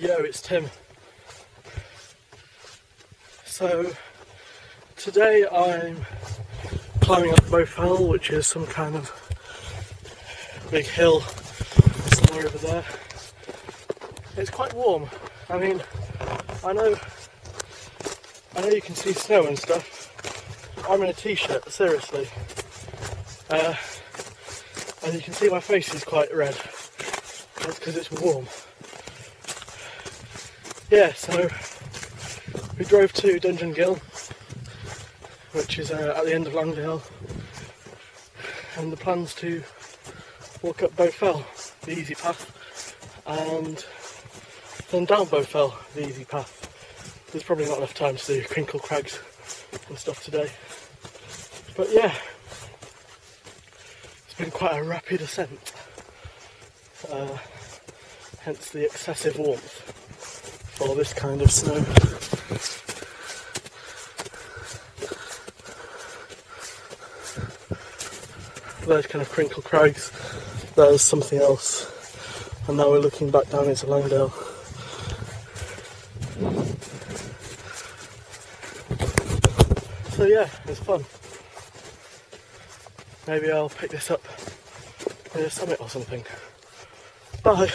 Yo, it's Tim. So, today I'm climbing up Bowfell, which is some kind of big hill somewhere over there. It's quite warm. I mean, I know, I know you can see snow and stuff. I'm in a t-shirt, seriously. Uh, and you can see my face is quite red. That's because it's warm. Yeah, so we drove to Dungeon Ghyll, which is uh, at the end of Langdale, and the plan's to walk up Bowfell, the easy path, and then down Bowfell, the easy path. There's probably not enough time to do Crinkle Crags and stuff today. But yeah, it's been quite a rapid ascent, uh, hence the excessive warmth for this kind of snow. There's kind of crinkle crags, there's something else, and now we're looking back down into Langdale. So yeah, it's fun. Maybe I'll pick this up in a summit or something. Bye.